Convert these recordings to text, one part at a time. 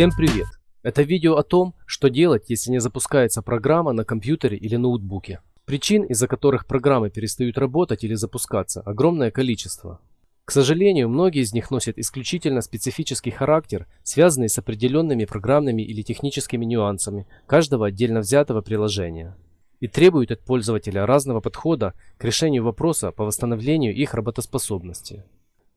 Всем привет! Это видео о том, что делать, если не запускается программа на компьютере или ноутбуке. Причин, из-за которых программы перестают работать или запускаться, огромное количество. К сожалению, многие из них носят исключительно специфический характер, связанный с определенными программными или техническими нюансами каждого отдельно взятого приложения и требуют от пользователя разного подхода к решению вопроса по восстановлению их работоспособности.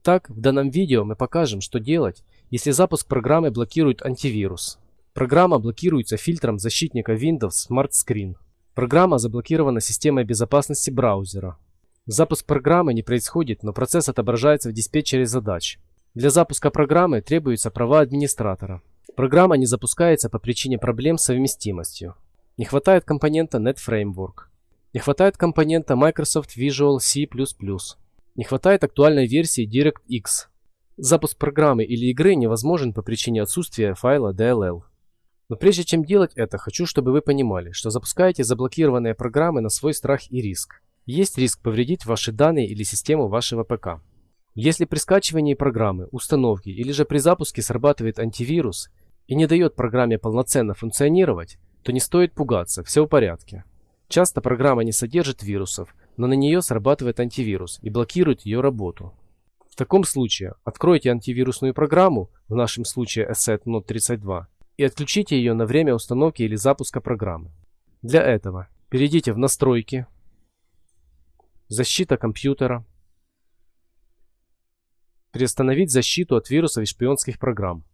Так, в данном видео мы покажем, что делать, если запуск программы блокирует антивирус. Программа блокируется фильтром защитника Windows Smart Screen. Программа заблокирована системой безопасности браузера. Запуск программы не происходит, но процесс отображается в диспетчере задач. Для запуска программы требуются права администратора. Программа не запускается по причине проблем с совместимостью. Не хватает компонента NetFramework. Не хватает компонента Microsoft Visual C++. Не хватает актуальной версии DirectX. Запуск программы или игры невозможен по причине отсутствия файла DLL. Но прежде чем делать это, хочу, чтобы вы понимали, что запускаете заблокированные программы на свой страх и риск. Есть риск повредить ваши данные или систему вашего ПК. Если при скачивании программы, установке или же при запуске срабатывает антивирус и не дает программе полноценно функционировать, то не стоит пугаться, все в порядке. Часто программа не содержит вирусов, но на нее срабатывает антивирус и блокирует ее работу. В таком случае откройте антивирусную программу, в нашем случае Asset Node 32, и отключите ее на время установки или запуска программы. Для этого перейдите в Настройки, Защита компьютера, Приостановить защиту от вирусов и шпионских программ.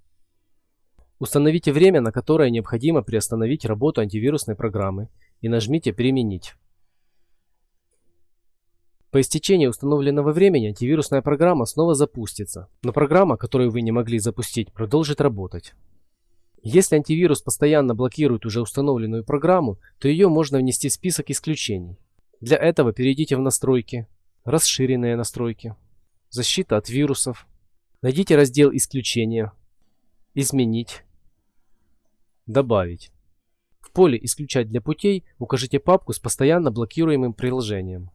Установите время, на которое необходимо приостановить работу антивирусной программы и нажмите «Применить». По истечении установленного времени антивирусная программа снова запустится, но программа, которую вы не могли запустить, продолжит работать. Если антивирус постоянно блокирует уже установленную программу, то ее можно внести в список исключений. Для этого перейдите в настройки, расширенные настройки, защита от вирусов, найдите раздел исключения, изменить, Добавить. В поле «Исключать для путей» укажите папку с постоянно блокируемым приложением.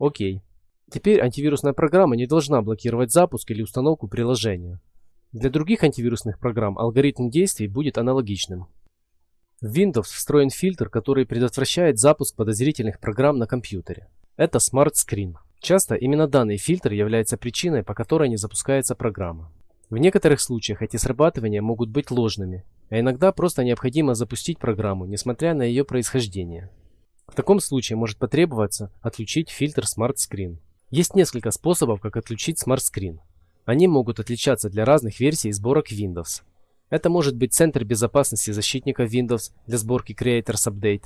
Окей. Теперь антивирусная программа не должна блокировать запуск или установку приложения. Для других антивирусных программ алгоритм действий будет аналогичным. В Windows встроен фильтр, который предотвращает запуск подозрительных программ на компьютере. Это Smart Screen. Часто именно данный фильтр является причиной, по которой не запускается программа. В некоторых случаях эти срабатывания могут быть ложными, а иногда просто необходимо запустить программу, несмотря на ее происхождение. В таком случае может потребоваться отключить фильтр Smart Screen. Есть несколько способов, как отключить Smart Screen. Они могут отличаться для разных версий сборок Windows. Это может быть центр безопасности защитника Windows для сборки Creators Update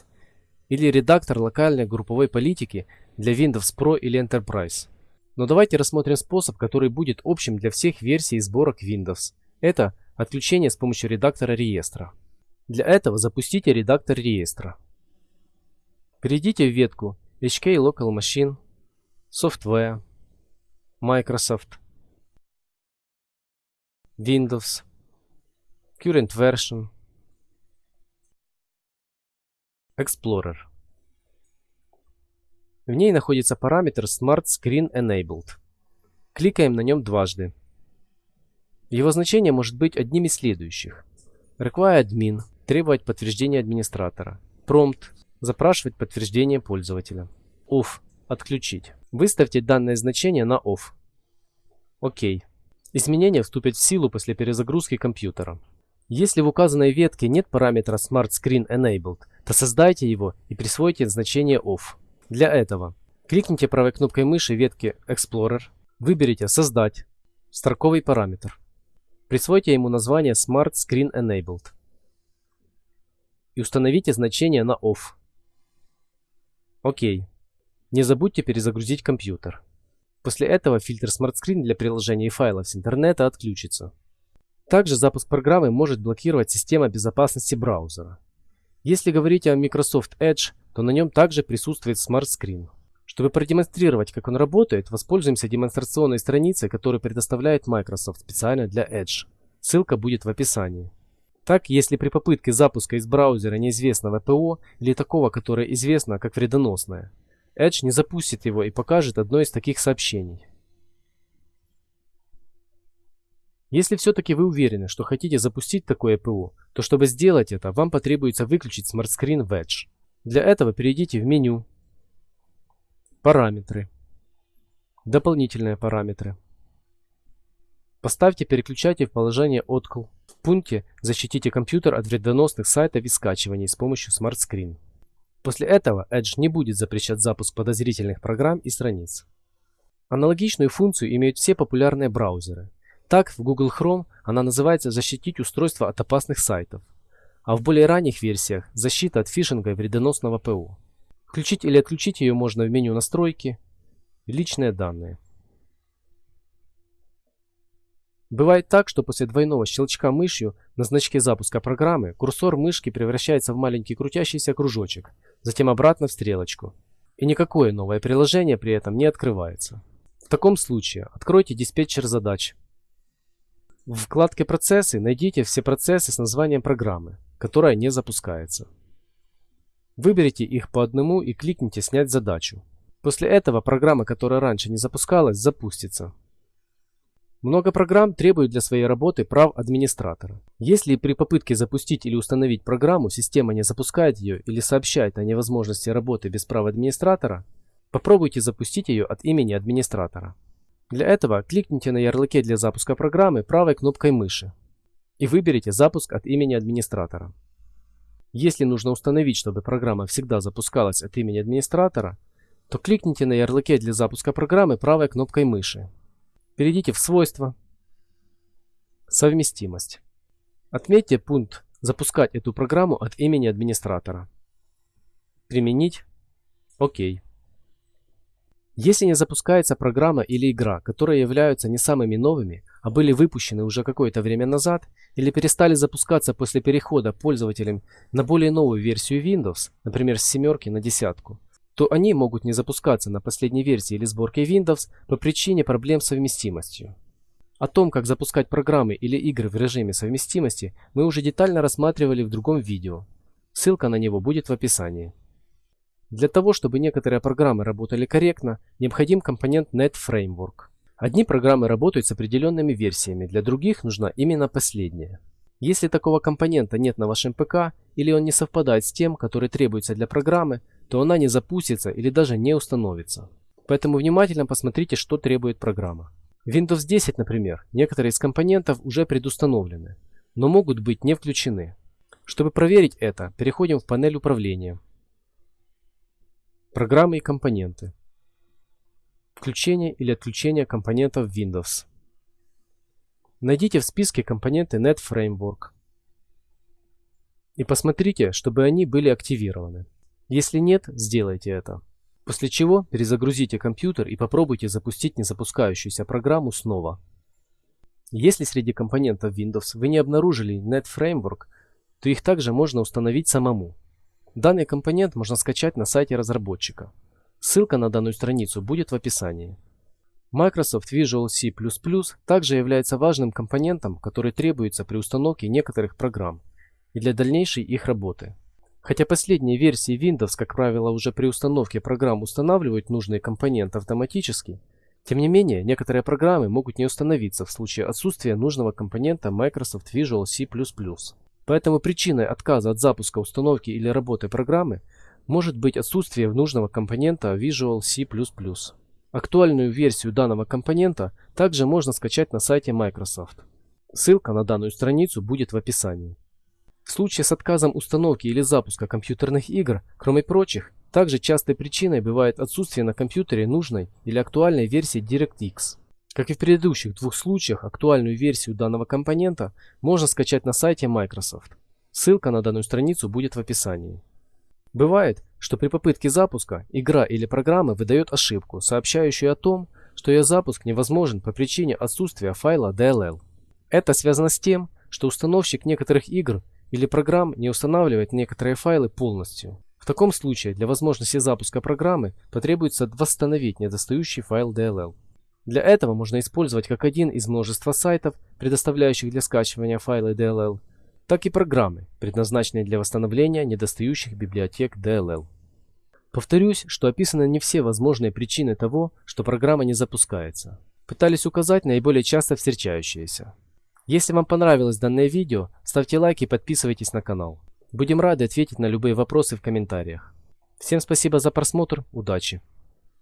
или редактор локальной групповой политики для Windows Pro или Enterprise. Но давайте рассмотрим способ, который будет общим для всех версий сборок Windows. Это отключение с помощью редактора реестра. Для этого запустите редактор реестра. Перейдите в ветку HK Local Machine, Software, Microsoft, Windows, Current Version, Explorer. В ней находится параметр Smart Screen Enabled. Кликаем на нем дважды. Его значение может быть одним из следующих. Require admin – требовать подтверждения администратора. Prompt – запрашивать подтверждение пользователя. Off – отключить. Выставьте данное значение на Off. ОК. Изменения вступят в силу после перезагрузки компьютера. Если в указанной ветке нет параметра Smart Screen Enabled, то создайте его и присвойте значение Off. Для этого кликните правой кнопкой мыши ветки Explorer, выберите «Создать», строковый параметр. Присвойте ему название Smart Screen Enabled и установите значение на Off. ОК. Не забудьте перезагрузить компьютер. После этого фильтр Smart Screen для приложений и файлов с интернета отключится. Также запуск программы может блокировать система безопасности браузера. Если говорить о Microsoft Edge, то на нем также присутствует Smart Screen. Чтобы продемонстрировать, как он работает, воспользуемся демонстрационной страницей, которую предоставляет Microsoft специально для Edge. Ссылка будет в описании. Так, если при попытке запуска из браузера неизвестного ПО или такого, которое известно как вредоносное, Edge не запустит его и покажет одно из таких сообщений. Если все-таки вы уверены, что хотите запустить такое ПО, то чтобы сделать это, вам потребуется выключить Smart Screen Wedge. Для этого перейдите в меню «Параметры», «Дополнительные параметры». Поставьте переключатель в положение «Откл». Пункте «Защитите компьютер от вредоносных сайтов и скачиваний с помощью Smart Screen». После этого Edge не будет запрещать запуск подозрительных программ и страниц. Аналогичную функцию имеют все популярные браузеры. Так, в Google Chrome она называется «Защитить устройство от опасных сайтов», а в более ранних версиях «Защита от фишинга и вредоносного ПО». Включить или отключить ее можно в меню «Настройки», «Личные данные». Бывает так, что после двойного щелчка мышью на значке запуска программы курсор мышки превращается в маленький крутящийся кружочек, затем обратно в стрелочку. И никакое новое приложение при этом не открывается. В таком случае откройте диспетчер задач. В вкладке «Процессы» найдите все процессы с названием программы, которая не запускается. Выберите их по одному и кликните «Снять задачу». После этого программа, которая раньше не запускалась, запустится. Много программ требуют для своей работы прав администратора. Если при попытке запустить или установить программу система не запускает ее или сообщает о невозможности работы без прав администратора, попробуйте запустить ее от имени администратора. Для этого кликните на ярлыке для запуска программы правой кнопкой мыши и выберите «Запуск от имени администратора». Если нужно установить, чтобы программа всегда запускалась от имени администратора, то кликните на ярлыке для запуска программы правой кнопкой мыши Перейдите в свойства. Совместимость. Отметьте пункт «Запускать эту программу от имени администратора». Применить. ОК. Если не запускается программа или игра, которые являются не самыми новыми, а были выпущены уже какое-то время назад или перестали запускаться после перехода пользователям на более новую версию Windows, например, с семерки на десятку, то они могут не запускаться на последней версии или сборке Windows по причине проблем с совместимостью. О том, как запускать программы или игры в режиме совместимости, мы уже детально рассматривали в другом видео. Ссылка на него будет в описании. Для того, чтобы некоторые программы работали корректно, необходим компонент NetFramework. Одни программы работают с определенными версиями, для других нужна именно последняя. Если такого компонента нет на вашем ПК или он не совпадает с тем, который требуется для программы, то она не запустится или даже не установится. Поэтому внимательно посмотрите, что требует программа. Windows 10, например, некоторые из компонентов уже предустановлены, но могут быть не включены. Чтобы проверить это, переходим в панель управления. Программы и компоненты. Включение или отключение компонентов Windows. Найдите в списке компоненты NetFramework и посмотрите, чтобы они были активированы. Если нет, сделайте это. После чего перезагрузите компьютер и попробуйте запустить незапускающуюся программу снова. Если среди компонентов Windows вы не обнаружили NetFramework, то их также можно установить самому. Данный компонент можно скачать на сайте разработчика. Ссылка на данную страницу будет в описании. Microsoft Visual C++ также является важным компонентом, который требуется при установке некоторых программ и для дальнейшей их работы. Хотя последние версии Windows, как правило, уже при установке программ устанавливают нужные компоненты автоматически, тем не менее, некоторые программы могут не установиться в случае отсутствия нужного компонента Microsoft Visual C++. Поэтому причиной отказа от запуска установки или работы программы может быть отсутствие нужного компонента Visual C++. Актуальную версию данного компонента также можно скачать на сайте Microsoft. Ссылка на данную страницу будет в описании. В случае с отказом установки или запуска компьютерных игр, кроме прочих, также частой причиной бывает отсутствие на компьютере нужной или актуальной версии DirectX. Как и в предыдущих двух случаях, актуальную версию данного компонента можно скачать на сайте Microsoft. Ссылка на данную страницу будет в описании. Бывает, что при попытке запуска игра или программа выдает ошибку, сообщающую о том, что ее запуск невозможен по причине отсутствия файла DLL. Это связано с тем, что установщик некоторых игр или программ не устанавливает некоторые файлы полностью. В таком случае для возможности запуска программы потребуется восстановить недостающий файл DLL. Для этого можно использовать как один из множества сайтов, предоставляющих для скачивания файлы DLL, так и программы, предназначенные для восстановления недостающих библиотек DLL. Повторюсь, что описаны не все возможные причины того, что программа не запускается. Пытались указать наиболее часто встречающиеся. Если вам понравилось данное видео, ставьте лайк и подписывайтесь на канал. Будем рады ответить на любые вопросы в комментариях. Всем спасибо за просмотр, удачи!